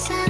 inside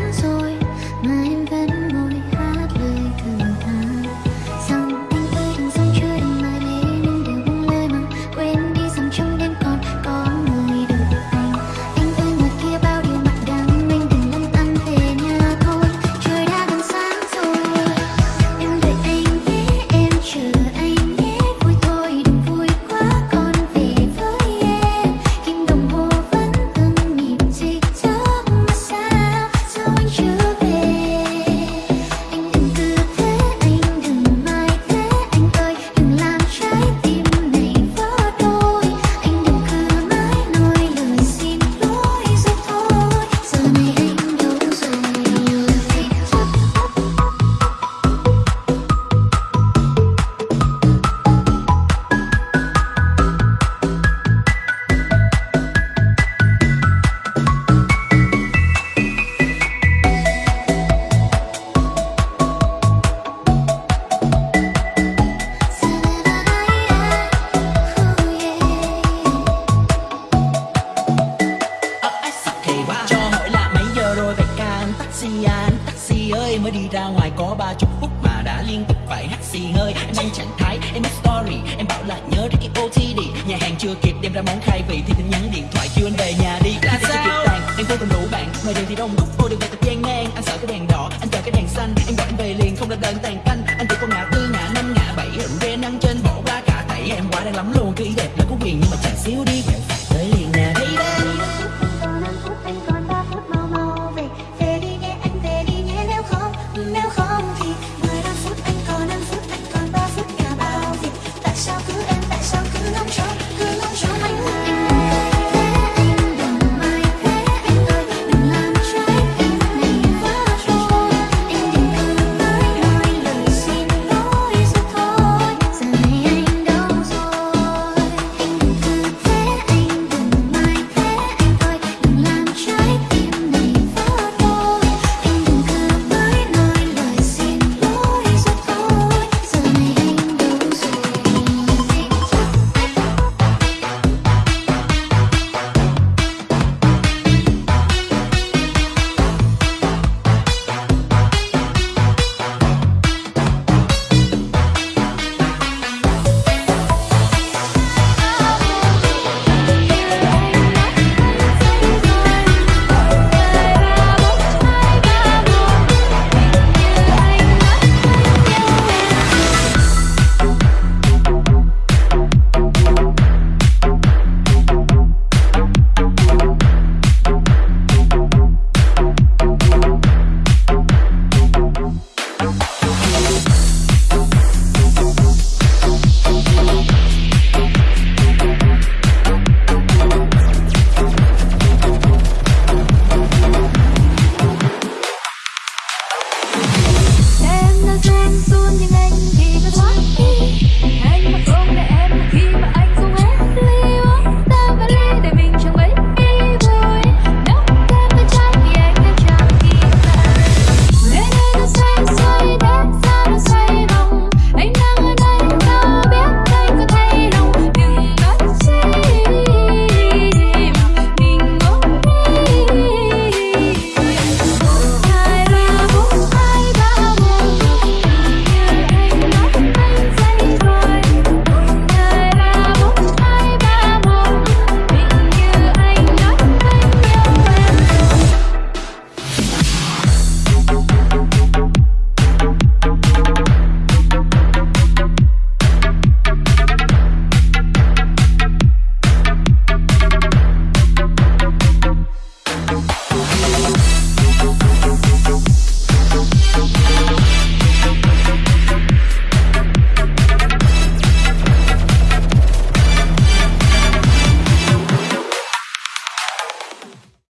ngoài có ba chục phút mà đã liên tục phải hắt xì hơi. Em đang trạng thái, em up story Em bảo là nhớ đến cái OTD Nhà hàng chưa kịp đem ra món khai vị Thì tin nhắn điện thoại kêu anh về nhà đi. Là sao? Chưa kịp tàn, em vô tình đủ bạn. Ngoài đường thì đông đúc, vô đường về thật gian nan. Anh sợ cái đèn đỏ, anh chờ cái đèn xanh. Em gọi anh về liền, không là đơn tàn canh Anh chỉ con ngã tư, ngã năm, ngã bảy Rượu rê năng trên, bỏ qua cả thảy Em quá đang lắm luôn, cứ ý đẹp là có quyền Nhưng mà chẳng xíu đi